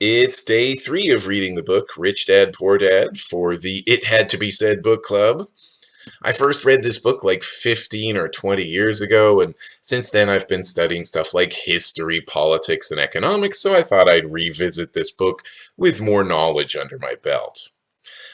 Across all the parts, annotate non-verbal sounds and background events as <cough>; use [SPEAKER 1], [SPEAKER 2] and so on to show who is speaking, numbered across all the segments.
[SPEAKER 1] It's day three of reading the book Rich Dad Poor Dad for the It Had to Be Said book club. I first read this book like 15 or 20 years ago, and since then I've been studying stuff like history, politics, and economics, so I thought I'd revisit this book with more knowledge under my belt.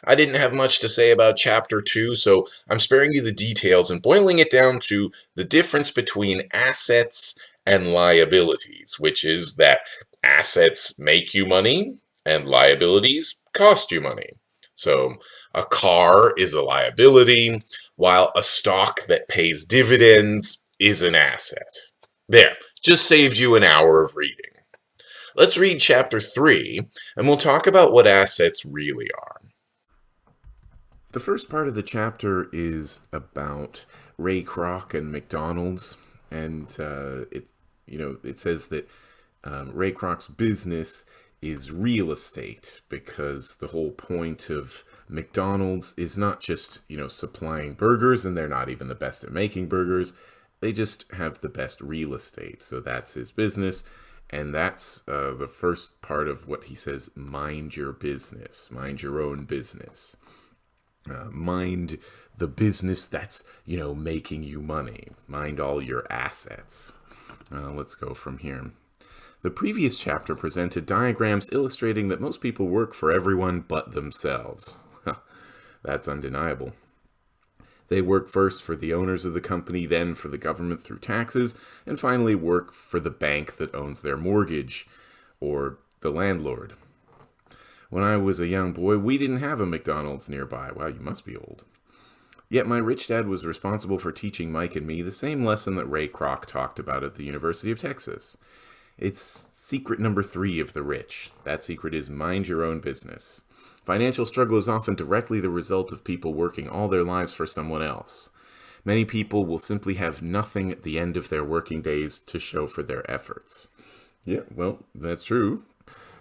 [SPEAKER 1] I didn't have much to say about chapter 2, so I'm sparing you the details and boiling it down to the difference between assets and liabilities, which is that assets make you money and liabilities cost you money. So a car is a liability, while a stock that pays dividends is an asset. There, just saved you an hour of reading. Let's read chapter 3, and we'll talk about what assets really are.
[SPEAKER 2] The first part of the chapter is about Ray Kroc and McDonald's, and uh, it, you know, it says that um, Ray Kroc's business is real estate because the whole point of McDonald's is not just, you know, supplying burgers and they're not even the best at making burgers. They just have the best real estate. So that's his business. And that's uh, the first part of what he says mind your business, mind your own business. Uh, mind the business that's, you know, making you money. Mind all your assets. Uh, let's go from here. The previous chapter presented diagrams illustrating that most people work for everyone but themselves. That's undeniable. They work first for the owners of the company, then for the government through taxes, and finally work for the bank that owns their mortgage, or the landlord. When I was a young boy, we didn't have a McDonald's nearby. Wow, you must be old. Yet my rich dad was responsible for teaching Mike and me the same lesson that Ray Kroc talked about at the University of Texas. It's secret number three of the rich. That secret is mind your own business. Financial struggle is often directly the result of people working all their lives for someone else. Many people will simply have nothing at the end of their working days to show for their efforts. Yeah, well, that's true.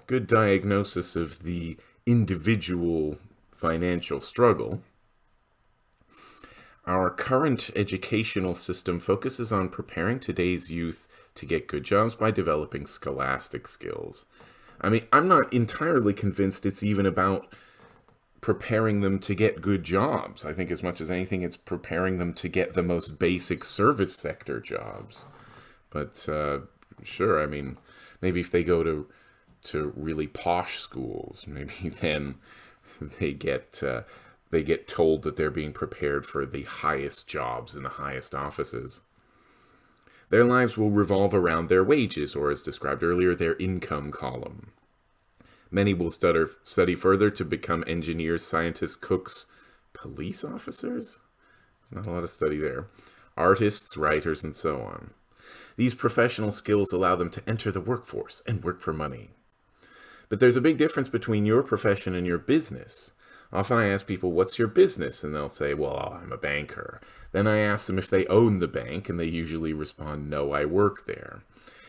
[SPEAKER 2] Good diagnosis of the individual financial struggle. Our current educational system focuses on preparing today's youth to get good jobs by developing scholastic skills. I mean, I'm not entirely convinced it's even about preparing them to get good jobs. I think as much as anything, it's preparing them to get the most basic service sector jobs. But uh, sure, I mean, maybe if they go to to really posh schools, <laughs> maybe then they get uh, they get told that they're being prepared for the highest jobs in the highest offices. Their lives will revolve around their wages, or as described earlier, their income column. Many will study further to become engineers, scientists, cooks, police officers? There's not a lot of study there. Artists, writers, and so on. These professional skills allow them to enter the workforce and work for money. But there's a big difference between your profession and your business. Often I ask people, what's your business? And they'll say, well, I'm a banker. Then I ask them if they own the bank, and they usually respond, no, I work there.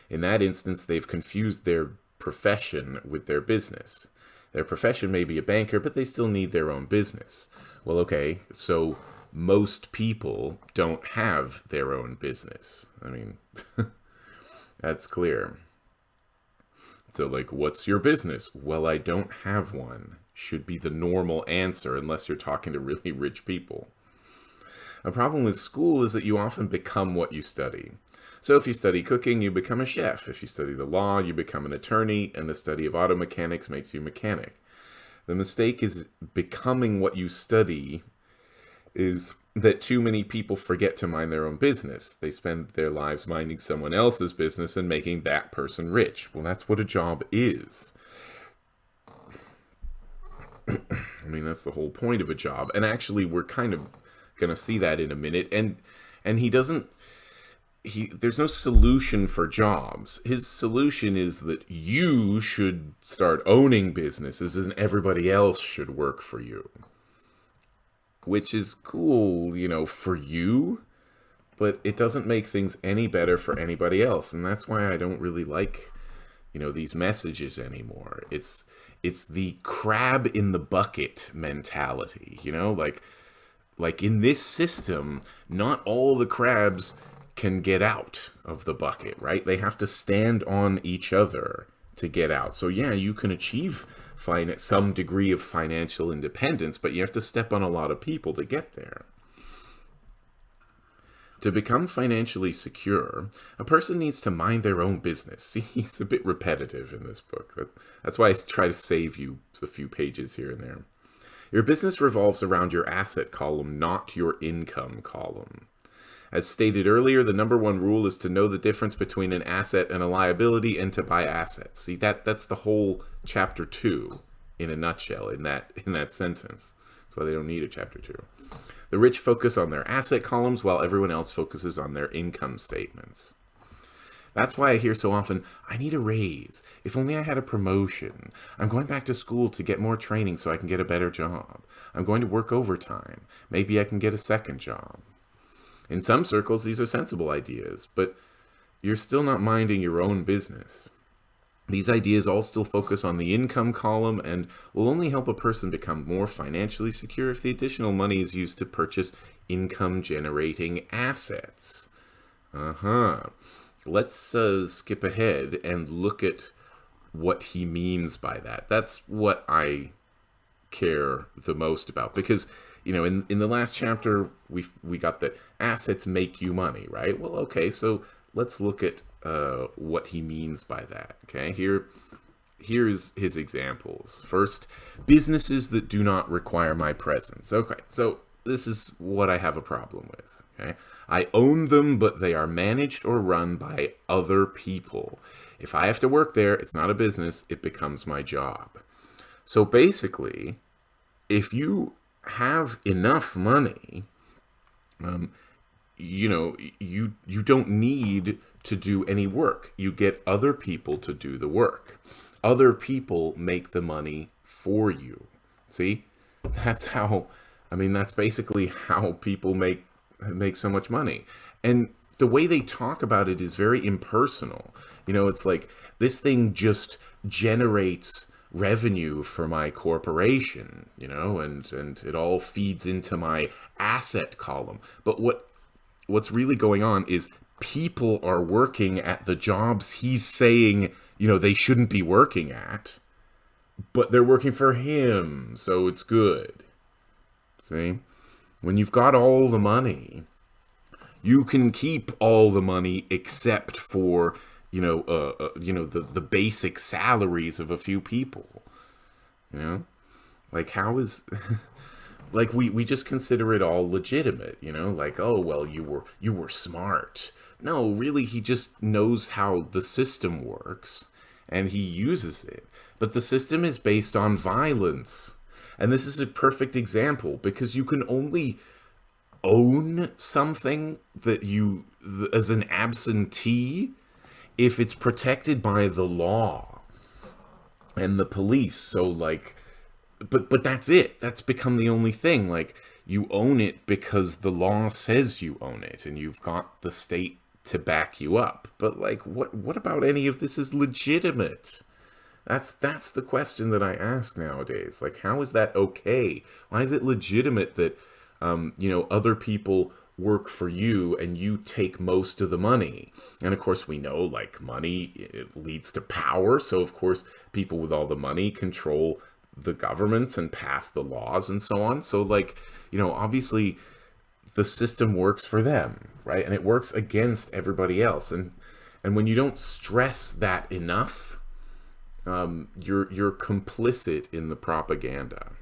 [SPEAKER 2] In that instance, they've confused their profession with their business. Their profession may be a banker, but they still need their own business. Well, okay, so most people don't have their own business. I mean, <laughs> that's clear. So, like, what's your business? Well, I don't have one should be the normal answer unless you're talking to really rich people. A problem with school is that you often become what you study. So if you study cooking, you become a chef. If you study the law, you become an attorney, and the study of auto mechanics makes you mechanic. The mistake is becoming what you study is that too many people forget to mind their own business. They spend their lives minding someone else's business and making that person rich. Well, that's what a job is. <clears throat> I mean, that's the whole point of a job. And actually, we're kind of going to see that in a minute. And and he doesn't he there's no solution for jobs. His solution is that you should start owning businesses and everybody else should work for you. Which is cool, you know, for you, but it doesn't make things any better for anybody else. And that's why I don't really like, you know, these messages anymore. It's it's the crab in the bucket mentality, you know, like like in this system, not all the crabs can get out of the bucket, right? They have to stand on each other to get out. So yeah, you can achieve some degree of financial independence, but you have to step on a lot of people to get there. To become financially secure, a person needs to mind their own business. See, <laughs> he's a bit repetitive in this book. That's why I try to save you a few pages here and there. Your business revolves around your asset column, not your income column. As stated earlier, the number one rule is to know the difference between an asset and a liability and to buy assets. See, that that's the whole chapter 2 in a nutshell in that in that sentence. That's why they don't need a chapter 2. The rich focus on their asset columns while everyone else focuses on their income statements. That's why I hear so often, I need a raise. If only I had a promotion. I'm going back to school to get more training so I can get a better job. I'm going to work overtime. Maybe I can get a second job. In some circles, these are sensible ideas, but you're still not minding your own business. These ideas all still focus on the income column and will only help a person become more financially secure if the additional money is used to purchase income generating assets. Uh huh. Let's uh, skip ahead and look at what he means by that. That's what I care the most about because you know in in the last chapter we we got the assets make you money right well okay so let's look at uh, what he means by that okay? Here here's his examples. First businesses that do not require my presence. Okay so this is what i have a problem with okay? I own them but they are managed or run by other people. If i have to work there it's not a business it becomes my job. So basically, if you have enough money, um, you know, you you don't need to do any work. You get other people to do the work. Other people make the money for you. See? That's how I mean that's basically how people make make so much money. And the way they talk about it is very impersonal. You know, it's like this thing just generates revenue for my corporation, you know, and and it all feeds into my asset column. But what what's really going on is people are working at the jobs he's saying, you know, they shouldn't be working at, but they're working for him, so it's good. See? When you've got all the money, you can keep all the money except for you know, uh, uh, you know, the the basic salaries of a few people. You know, like how is, <laughs> like we we just consider it all legitimate. You know, like oh well, you were you were smart. No, really, he just knows how the system works, and he uses it. But the system is based on violence, and this is a perfect example because you can only own something that you as an absentee if it's protected by the law and the police. So like but but that's it. That's become the only thing. Like you own it because the law says you own it and you've got the state to back you up but like what what about any of this is legitimate that's that's the question that i ask nowadays like how is that okay why is it legitimate that um, you know other people work for you and you take most of the money. And of course, we know like money it leads to power. So, of course, people with all the money control the governments and pass the laws and so on. So, like, you know, obviously the system works for them, right? And it works against everybody else. And and when you don't stress that enough, um, you're you're complicit in the propaganda.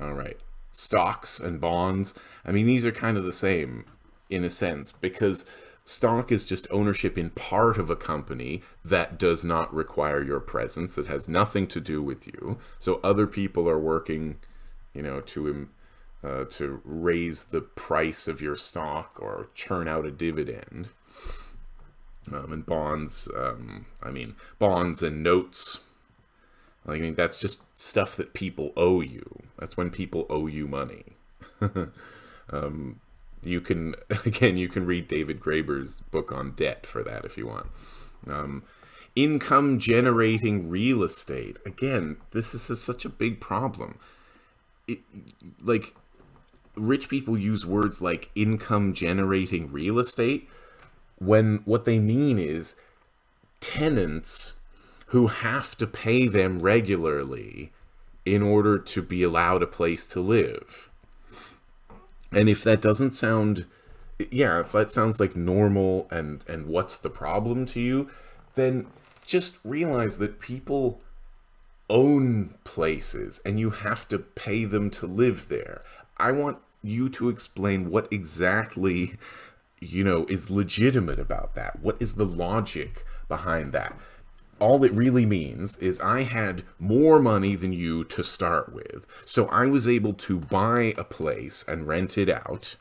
[SPEAKER 2] All right stocks and bonds. I mean, these are kind of the same in a sense because stock is just ownership in part of a company that does not require your presence, that has nothing to do with you. So other people are working, you know, to uh, to raise the price of your stock or churn out a dividend. Um, and bonds, um, I mean, bonds and notes I mean, that's just stuff that people owe you. That's when people owe you money. <laughs> um, you can, <laughs> again, you can read David Graeber's book on debt for that if you want. Um, income generating real estate. Again, this is a, such a big problem. It, like, rich people use words like income generating real estate when what they mean is tenants who have to pay them regularly in order to be allowed a place to live. And if that doesn't sound yeah, if that sounds like normal and and what's the problem to you, then just realize that people own places and you have to pay them to live there. I want you to explain what exactly you know is legitimate about that. What is the logic behind that? all it really means is I had more money than you to start with. So I was able to buy a place and rent it out.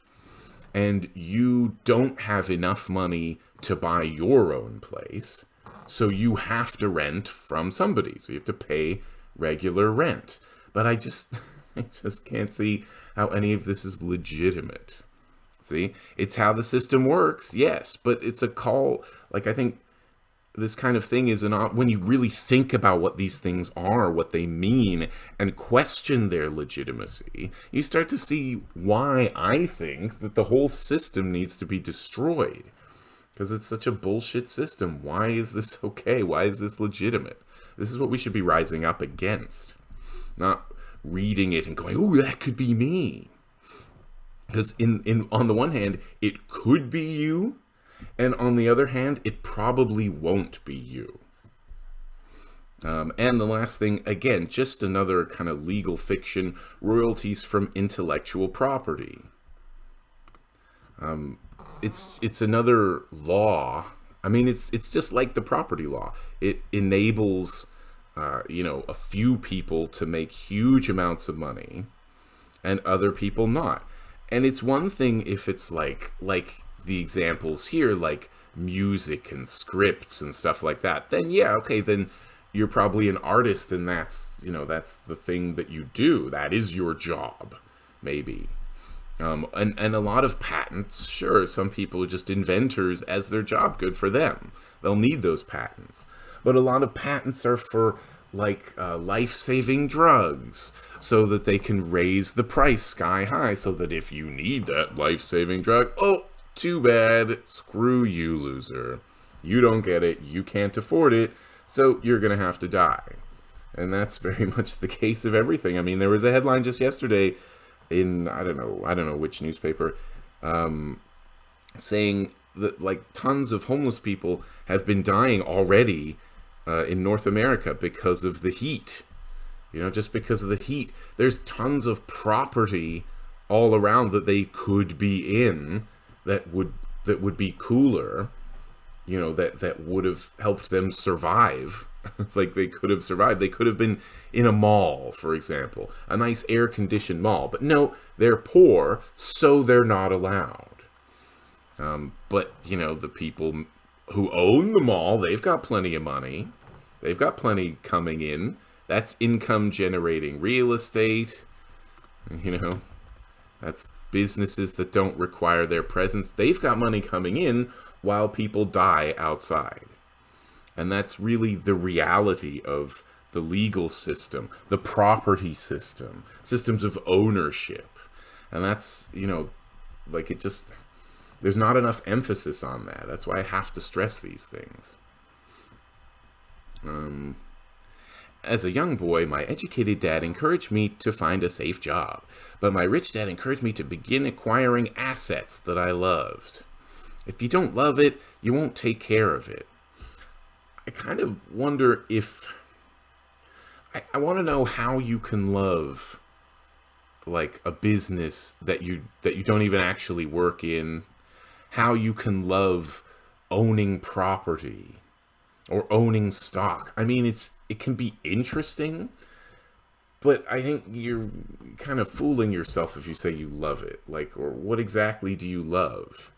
[SPEAKER 2] And you don't have enough money to buy your own place. So you have to rent from somebody. So you have to pay regular rent. But I just <laughs> I just can't see how any of this is legitimate. See? It's how the system works. Yes, but it's a call like I think this kind of thing is an when you really think about what these things are, what they mean, and question their legitimacy, you start to see why I think that the whole system needs to be destroyed. Because it's such a bullshit system. Why is this <laughs> okay? Why is this legitimate? This is what we should be rising up against. Not reading it and going, oh, that could be me. Because in, in on the one hand, it could be you, and on the other hand, it probably won't be you. Um, and the last thing, again, just another kind of legal fiction, royalties from intellectual property. Um, it's it's another law. I mean, it's it's just like the property law. It enables, uh, you know, a few people to make huge amounts of money, and other people not. And it's one thing if it's like like the examples here, like music and scripts and stuff like that, then yeah, okay, then you're probably an artist and that's, you know, that's the thing that you do. That is your job, maybe. Um, and, and a lot of patents, sure, some people are just inventors as their job, good for them. They'll need those patents. But a lot of patents are for like uh, life-saving drugs so that they can raise the price sky high so that if you need that life-saving drug, oh, too bad. Screw you, loser. You don't get it. You can't afford it. So you're going to have to die. And that's <laughs> very much the case of everything. I mean, there was a headline just yesterday in, I don't know, I don't know which newspaper, um, saying that like tons of homeless people have been dying already uh, in North America because of the heat. You know, just because of the heat. There's tons of property all around that they could be in that would that would be cooler you know that that would have helped them survive <laughs> like they could have survived they could have been in a mall for example a nice air conditioned mall but no they're poor so they're not allowed um, but you know the people who own the mall they've got plenty of money they've got plenty coming in that's income generating real estate you know that's businesses that don't require their presence, they've got money coming in while people die outside. And that's really the reality of the legal system, the property system, systems of ownership. And that's, you know, like it just, there's not enough emphasis on that. That's why I have to stress these things. Um, as a young boy, my educated dad encouraged me to find a safe job, but my rich dad encouraged me to begin acquiring assets that I loved. If you don't love it, you won't take care of it. I kind of wonder if... I, I want to know how you can love like a business that you that you don't even actually work in how you can love owning property or owning stock i mean it's it can be interesting, but I think you're kind of fooling yourself if you say you love it. Like, or what exactly do you love?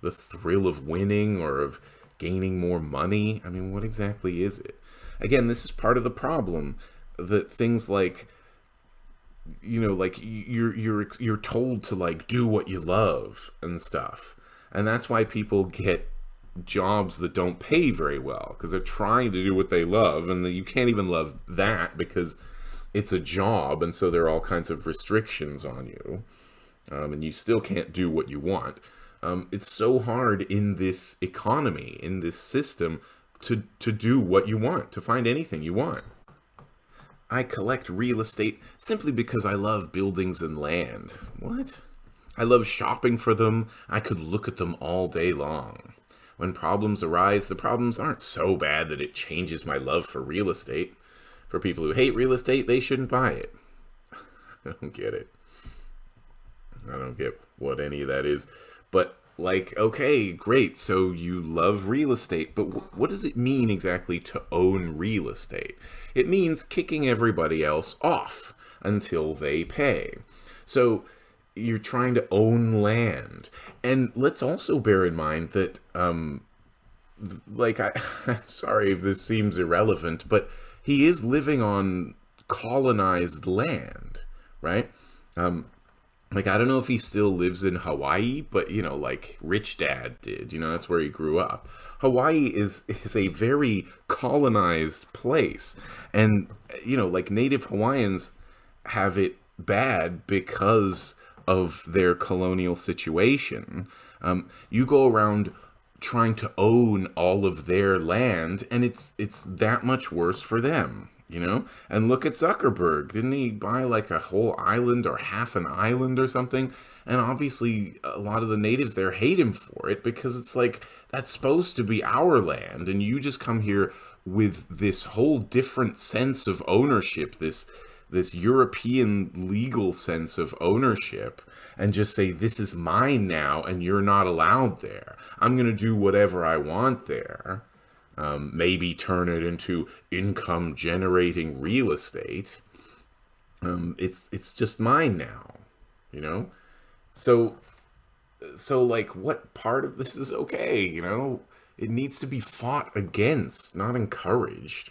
[SPEAKER 2] The thrill of winning or of gaining more money? I mean, what exactly is it? Again, this is part of the problem that things like you know like you're you're you're told to like do what you love and stuff and that's why people get jobs that don't pay very well because they're trying to do what they love and you can't even love that because it's a job and so there are all kinds of restrictions on you um, and you still can't do what you want um, it's so hard in this economy in this system to, to do what you want, to find anything you want. I collect real estate simply because I love buildings and land. What? I love shopping for them. I could look at them all day long. When problems arise, the problems aren't so bad that it changes my love for real estate. For people who hate real estate, they shouldn't buy it. <laughs> I don't get it. I don't get what any of that is. But like okay great so you love real estate but what does it mean exactly to own real estate it means kicking everybody else off until they pay so you're trying to own land and let's also bear in mind that um like I, <laughs> i'm sorry if this seems irrelevant but he is living on colonized land right um like I don't know if he still lives in Hawaii, but you know, like Rich Dad did, you know, that's where he grew up. Hawaii is is a very colonized place. And you know, like native Hawaiians have it bad because of their colonial situation. Um, you go around trying to own all of their land and it's it's that much worse for them you know? And look at Zuckerberg. Didn't he buy like a whole island or half an island or something? And obviously, a lot of the natives there hate him for it because it's like, that's supposed to be our land. And you just come here with this whole different sense of ownership, this this European legal sense of ownership and just say, this is mine now and you're not allowed there. I'm going to do whatever I want there um, maybe turn it into income generating real estate. Um, it's it's just mine now, you know. So so like, what part of this is okay? You know, it needs to be fought against, not encouraged.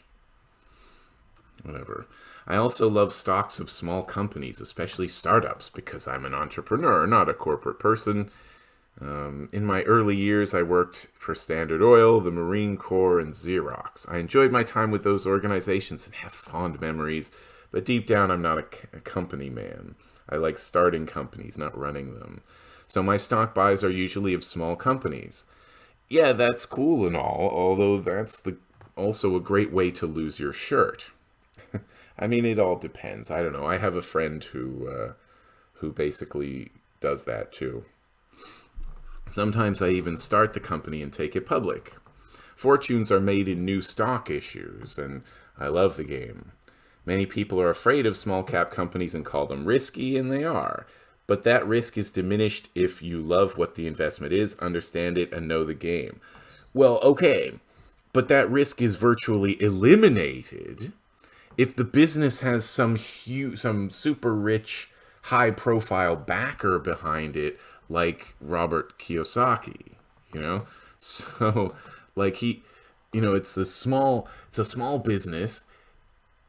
[SPEAKER 2] Whatever. I also love stocks of small companies, especially startups, because I'm an entrepreneur, not a corporate person. Um, in my early years, I worked for Standard Oil, the Marine Corps, and Xerox. I enjoyed my time with those organizations and have fond memories, but deep down, I'm not a, a company man. I like starting companies, not running them. So my stock buys are usually of small companies. Yeah, that's cool and all, although that's the also a great way to lose your shirt. I mean, it all depends. I don't know. I have a friend who uh, who basically does that too. Sometimes I even start the company and take it public. Fortunes are made in new stock issues, and I love the game. Many people are afraid of small cap companies and call them risky, and they are. But that risk is diminished if you love what the investment is, understand it, and know the game. Well, okay, but that risk is virtually eliminated if the business has some huge, some super rich, high profile backer behind it like Robert Kiyosaki, you know? <laughs> So like he you know, it's a small it's a small business.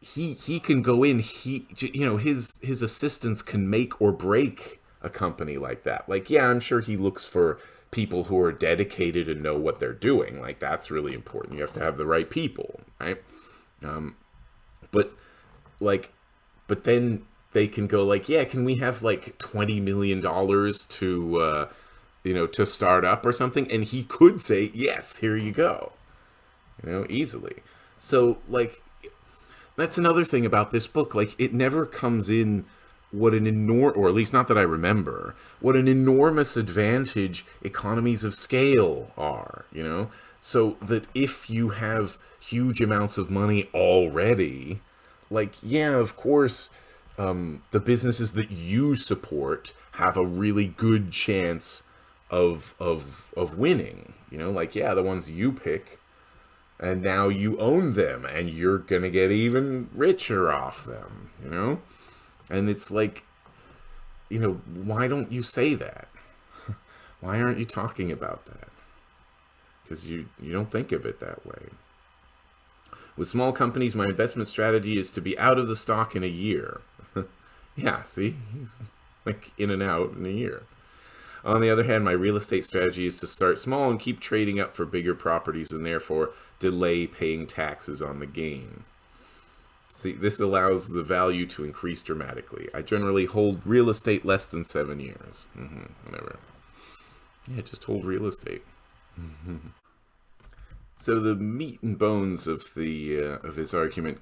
[SPEAKER 2] He he can go in, he you know, his his assistants can make or break a company like that. Like yeah, I'm sure he looks for people who are dedicated and know what they're doing. Like that's really important. You have to have the right people, right? Um but like but then they can go like, yeah, can we have like twenty million dollars to, uh, you know, to start up or something? And he could say, yes, here you go, you know, easily. So like, that's another thing about this book. Like, it never comes in what an enormous, or at least not that I remember, what an enormous advantage economies of scale are, you know? So that if you have huge amounts of money already, like, yeah, of course, um, the businesses that you support have a really good chance of of of winning. You know, like yeah, the ones you pick, and now you own them, and you're gonna get even richer off them. You know, and it's like, you know, why don't you say that? <laughs> why aren't you talking about that? Because you you don't think of it that way. With small companies, my investment strategy is to be out of the stock in a year. <laughs> Yeah, see? Like in and out in a year. On the other hand, my real estate strategy is to start small and keep trading up for bigger properties and therefore delay paying taxes on the gain. See, this allows the value to increase dramatically. I generally hold real estate less than seven years. Mm -hmm, whatever. Yeah, just hold real estate. <laughs> So the meat and bones of the uh, of his argument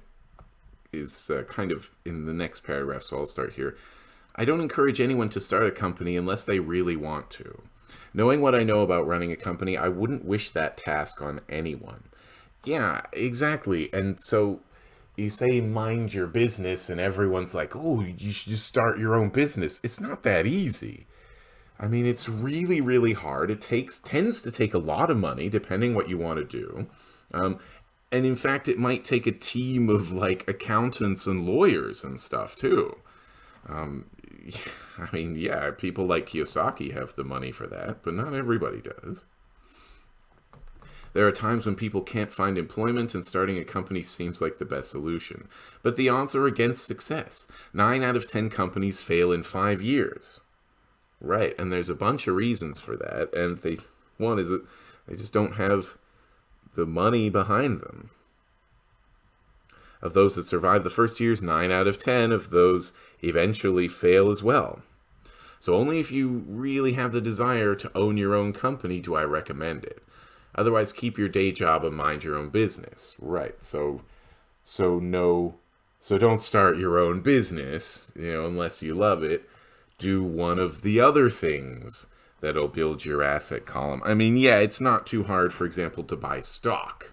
[SPEAKER 2] is uh, kind of in the next paragraph, so I'll start here. I don't encourage anyone to start a company unless they really want to. Knowing what I know about running a company, I wouldn't wish that task on anyone. Yeah, exactly. And so you say mind your business and everyone's like, "Oh, you should just start your own business." It's not that easy. I mean, it's really, really hard. It takes tends to take a lot of money, depending what you want to do. Um, and in fact, it might take a team of like accountants and lawyers and stuff too. Um, <laughs> I mean, yeah, people like Kiyosaki have the money for that, but not everybody does. There are times when people can't find employment and starting a company seems like the best solution. But the odds are against success. Nine out of ten companies fail in five years. Right, and there's a bunch of reasons for that, and they one is that they just don't have the money behind them. Of those that survive the first years, 9 out of 10 of those eventually fail as well. So only if you really have the desire to own your own company do I recommend it. Otherwise, keep your day job and mind your own business. Right. So, so no, so don't start your own business, you know, unless you love it do one of the other things that'll build your asset column. I mean, yeah, it's not too hard, for example, to buy stock,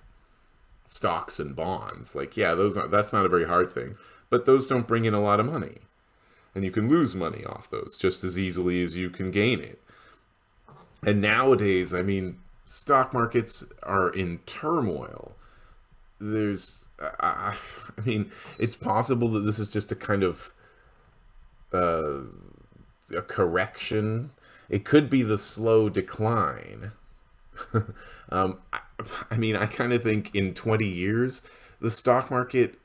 [SPEAKER 2] stocks and bonds. Like, yeah, those are, that's not a very hard thing, but those don't bring in a lot of money. And you can lose money off those just as easily as you can gain it. And nowadays, I mean, stock markets are in turmoil. There's, I, I mean, it's possible that this is just a kind of uh, a correction. It could be the slow decline. <laughs> um, I, I mean, I kind of think in 20 years, the stock market,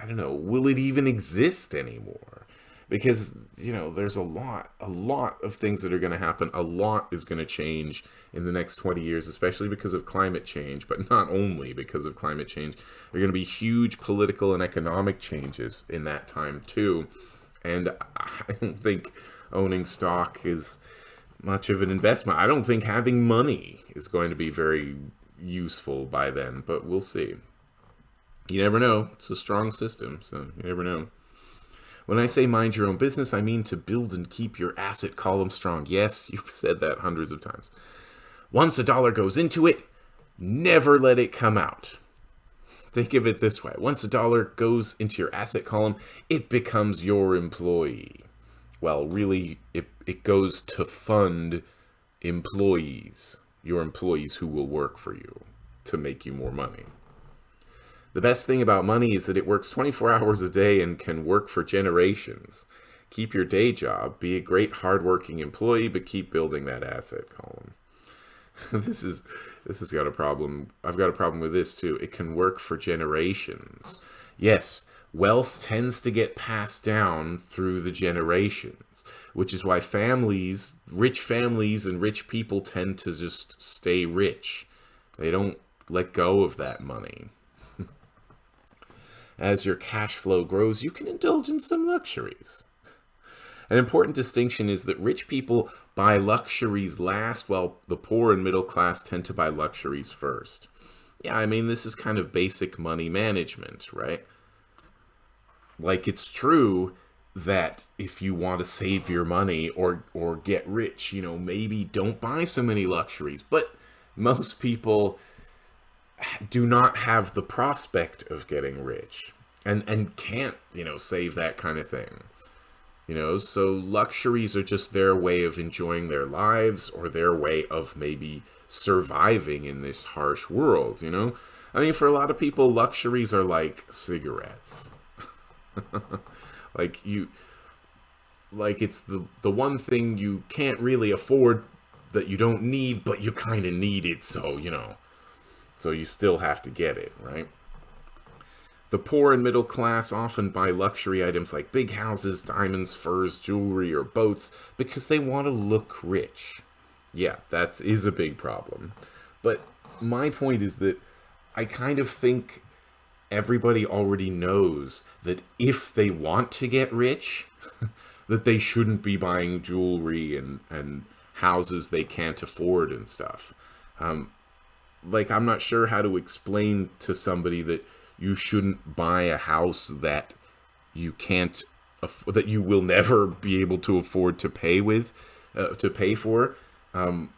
[SPEAKER 2] I don't know, will it even exist anymore? Because, you know, there's a lot, a lot of things that are going to happen. A lot is going to change in the next 20 years, especially because of climate change, but not only because of climate change. There are going to be huge political and economic changes in that time, too. And I don't think owning stock is much of an investment. I don't think having money is going to be very useful by then, but we'll see. You never know. It's a strong system, so you never know. When I say mind your own business, I mean to build and keep your asset column strong. Yes, you've said that hundreds of times. Once a dollar goes into it, never let it come out. Think of it this way. Once a dollar goes into your asset column, it becomes your employee. Well, really, it, it goes to fund employees, your employees who will work for you to make you more money. The best thing about money is that it works 24 hours a day and can work for generations. Keep your day job, be a great hardworking employee, but keep building that asset column. <laughs> this is this has got a problem. I've got a problem with this too. It can work for generations. Yes, wealth tends to get passed down through the generations, which is why families, rich families and rich people tend to just stay rich. They don't let go of that money. <laughs> As your cash flow grows, you can indulge in some luxuries. An important distinction is that rich people buy luxuries last while the poor and middle class tend to buy luxuries first. Yeah, I mean, this is kind of basic money management, right? Like, it's true that if you want to save your money or or get rich, you know, maybe don't buy so many luxuries. But most people do not have the prospect of getting rich and and can't, you know, save that kind of thing. You know, so luxuries are just their way of enjoying their lives or their way of maybe surviving in this harsh world, you know? I mean, for a lot of people, luxuries are like cigarettes. <laughs> like you like it's the the one thing you can't really afford that you don't need, but you kind of need it, so, you know. So you still have to get it, right? The poor and middle class often buy luxury items like big houses, diamonds, furs, jewelry, or boats because they want to look rich. Yeah, that is a big problem. But my point is that I kind of think everybody already knows that if they want to get rich, <laughs> that they shouldn't be buying jewelry and, and houses they can't afford and stuff. Um, like I'm not sure how to explain to somebody that you shouldn't buy a house that you can't that you will never be able to afford to pay with uh, to pay for um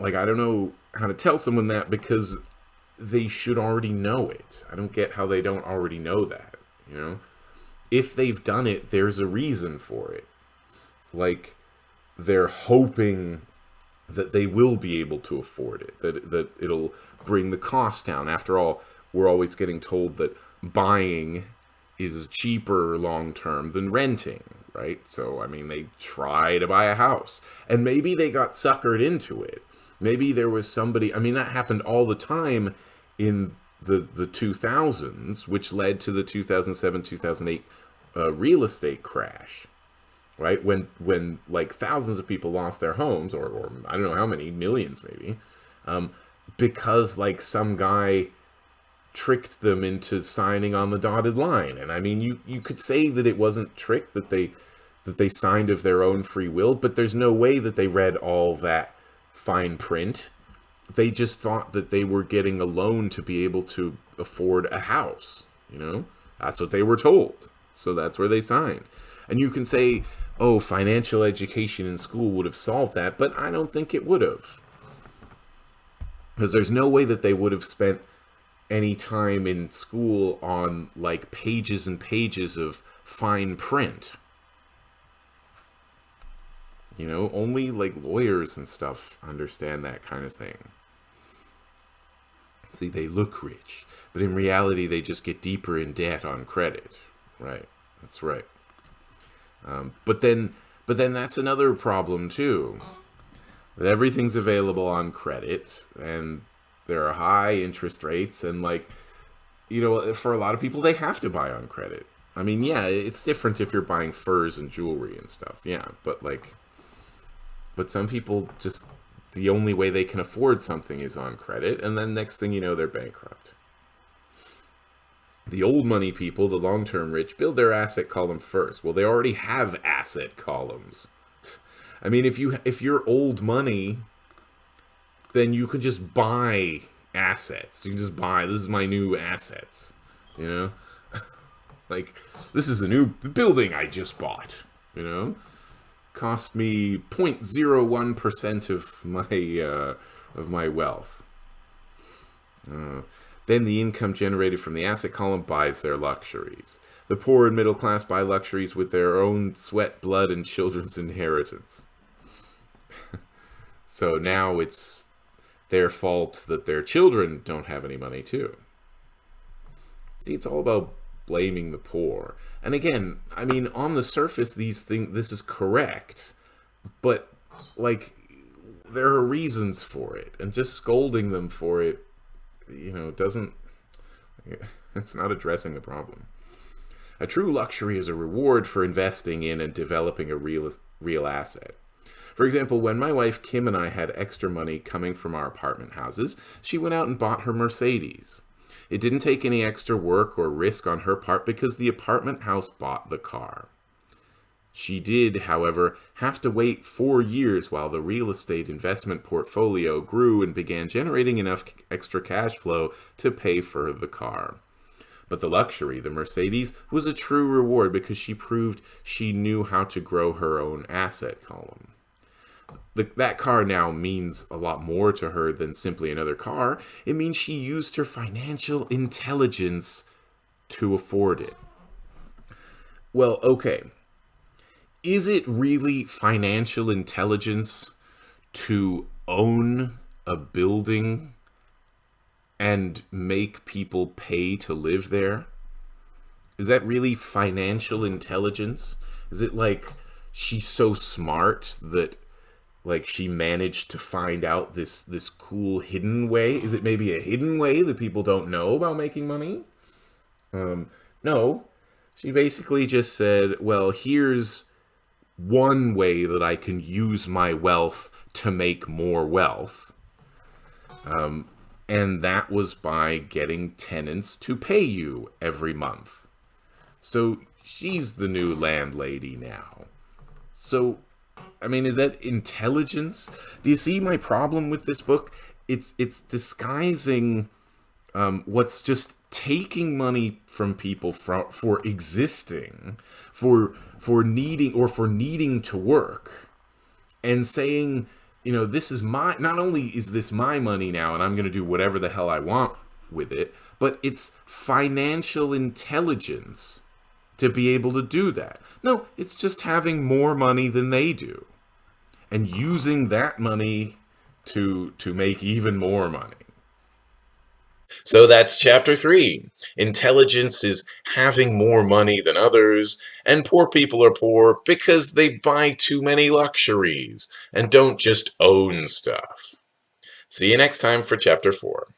[SPEAKER 2] like I don't know how to tell someone that because they should already know it. I don't get how they don't already know that, you know? If they've done it, there's a reason for it. Like they're hoping that they will be able to afford it, that that it'll bring the cost down. After all, we're always getting told that buying is cheaper long term than renting, right? So I mean, they try to buy a house, and maybe they got suckered into it. Maybe there was somebody. I mean, that happened all the time in the the 2000s, which led to the 2007 2008 uh, real estate crash right? When when like thousands of people lost their homes, or, or I don't know how many millions maybe, um, because like some guy tricked them into signing on the dotted line. And I mean, you you could say that it wasn't tricked that they that they signed of their own free will, but there's no way that they read all that fine print. They just thought that they were getting a loan to be able to afford a house. You know, that's what they were told. So that's where they signed. And you can say, oh, financial education in school would have solved that, but I don't think it would have. Because there's no way that they would have spent any time in school on like pages and pages of fine print. You know, only like lawyers and stuff understand that kind of thing. See, they look rich, but in reality, they just get deeper in debt on credit. Right. That's right. Um, but then, but then that's another problem too. That everything's available on credit, and there are high interest rates, and like, you know, for a lot of people, they have to buy on credit. I mean, yeah, it's different if you're buying furs and jewelry and stuff. Yeah, but like, but some people just the only way they can afford something is on credit, and then next thing you know, they're bankrupt. The old money people, the long term rich, build their asset column first. Well, they already have asset columns. I mean, if you if you're old money, then you can just buy assets. You can just buy. This is my new assets. You know, <laughs> like this is a new building I just bought. You know, cost me 0.01 percent of my uh, of my wealth. Uh, then the income generated from the asset column buys their luxuries. The poor and middle class buy luxuries with their own sweat, blood, and children's <laughs> inheritance. <laughs> so now it's their fault that their children don't have any money too. See, it's all about blaming the poor. And again, I mean, on the surface, these things, this is correct, but like, there are reasons for it, and just scolding them for it you know, doesn't, <laughs> it's not addressing the problem. A true luxury is a reward for investing in and developing a real, real asset. For example, when my wife Kim and I had extra money coming from our apartment houses, she went out and bought her Mercedes. It didn't take any extra work or risk on her part because the apartment house bought the car. She did, however, have to wait four years while the real estate investment portfolio grew and began generating enough extra cash flow to pay for the car. But the luxury, the Mercedes, was a true reward because she proved she knew how to grow her own asset column. The, that car now means a lot more to her than simply another car. It means she used her financial intelligence to afford it. Well, okay, is it really financial intelligence to own a building and make people pay to live there? Is that really financial intelligence? Is it like she's so smart that like she managed to find out this this cool hidden way? Is it maybe a hidden way that people don't know about making money? Um no. She basically just said, "Well, here's one way that I can use my wealth to make more wealth. Um, and that was by getting tenants to pay you every month. So she's the new landlady now. So, I mean, is that intelligence? Do you see my problem with this book? it's it's disguising um, what's just taking money from people for, for existing, for for needing or for needing to work, and saying, you know, this is my. Not only is this my money now, and I'm going to do whatever the hell I want with it, but it's financial intelligence to be able to do that. No, it's just having more money than they do, and using that money to to make even more money.
[SPEAKER 1] So that's chapter three. Intelligence is having more money than others, and poor people are poor because they buy too many luxuries and don't just own stuff. See you next time for chapter four.